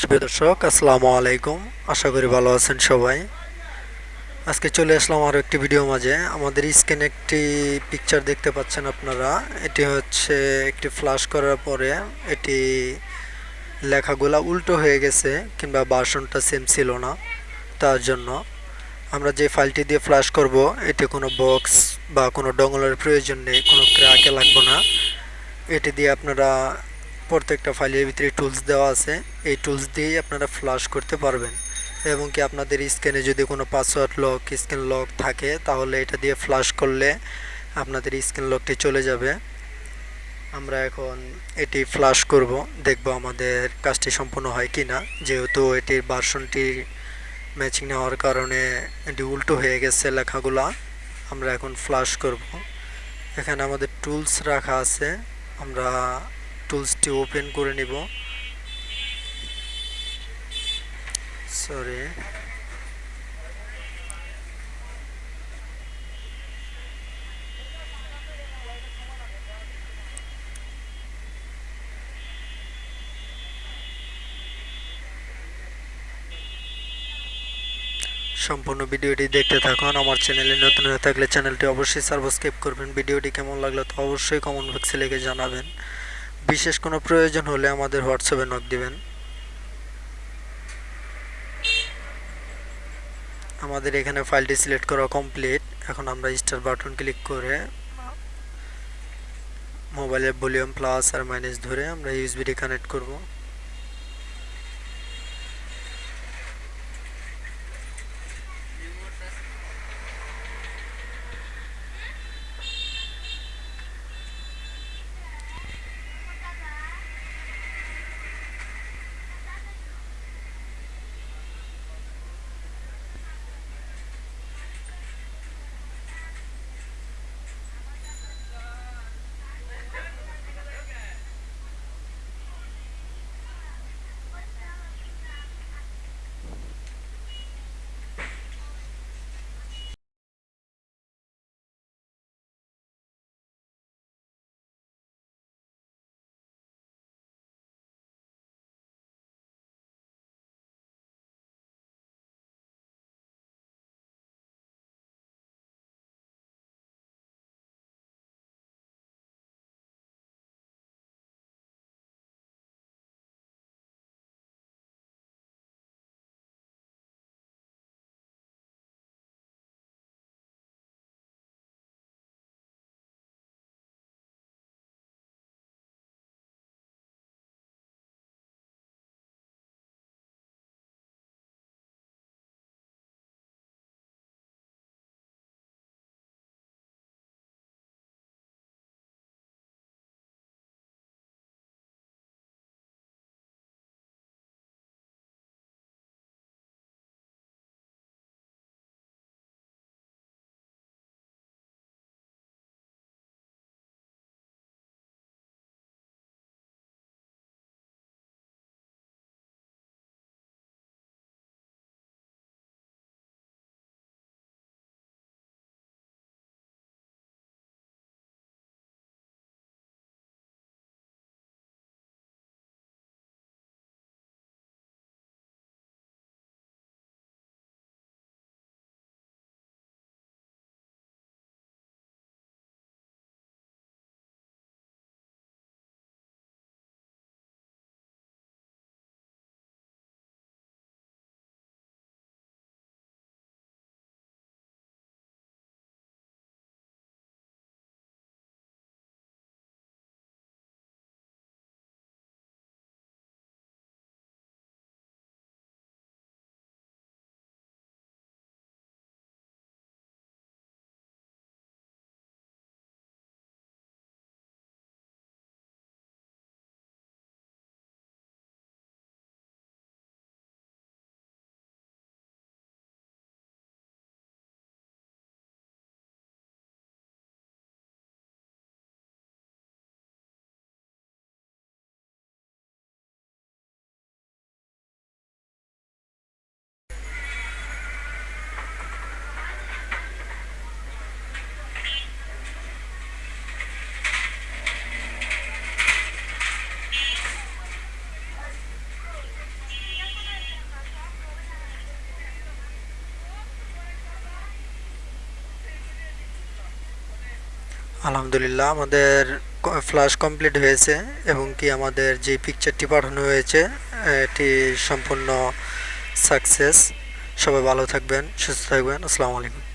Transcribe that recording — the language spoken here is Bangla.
সুপ্রিয় দর্শক, আসসালামু আলাইকুম। আশা করি ভালো আছেন সবাই। আজকে চলে আসলাম আরও একটি ভিডিও মাঝে। আমাদের স্ক্রিনে একটি পিকচার দেখতে পাচ্ছেন আপনারা। এটি হচ্ছে একটি ফ্লাশ করার পরে এটি লেখাগুলা উল্টো হয়ে গেছে কিংবা বাসনটা সেম ছিল না। তার জন্য আমরা যে ফাইলটি দিয়ে ফ্লাশ করব এটি কোনো বক্স বা কোনো ডঙ্গলের প্রয়োজন নেই, কোনো ক্র্যাকে লাগবে না। এটি দিয়ে আপনারা প্রত্যেকটা ফাইলের ভিতরে টুলস দেওয়া আছে। এই টুলস দিয়েই আপনারা ফ্লাশ করতে পারবেন। এবং কি আপনাদের স্ক্যানে যদি কোনো পাসওয়ার্ড লক স্ক্যান লক থাকে, তাহলে এটা দিয়ে ফ্লাশ করলে আপনাদের স্ক্যান লকটি চলে যাবে। আমরা এখন এটি ফ্লাশ করব, দেখব আমাদের কাজটি সম্পূর্ণ হয় কি না। যেহেতু এটির ভার্সনটি ম্যাচিং না হওয়ার কারণে এটি উল্টো হয়ে গেছে লেখাগুলা, আমরা এখন ফ্লাশ করব। এখানে আমাদের টুলস রাখা আছে। আমরা টুলসটি ওপেন করে নিব। সরি সম্পূর্ণ ভিডিওটি দেখতে থাকুন। আমার চ্যানেলে নতুন হয়ে থাকলে চ্যানেলটি অবশ্যই সাবস্ক্রাইব করবেন। ভিডিওটি কেমন লাগল তো অবশ্যই কমেন্ট বক্সে লিখে জানাবেন। বিশেষ কোনো প্রয়োজন হলে আমাদের হোয়াটসঅ্যাপে নক দিবেন। আমাদের এখানে ফাইলটি সিলেক্ট করা কমপ্লিট এখন আমরা স্টার বাটন ক্লিক করে মোবাইলের ভলিউম প্লাস আর মাইনাস ধরে আমরা ইউএসবিটি কানেক্ট করব। আলহামদুলিল্লাহ, আমাদের ফ্লাশ কমপ্লিট হয়েছে এবং কি আমাদের যে পিকচারটি পাঠানো হয়েছে, এটি সম্পূর্ণ সাকসেস সবাই ভালো থাকবেন, সুস্থ থাকবেন। আসসালামু আলাইকুম।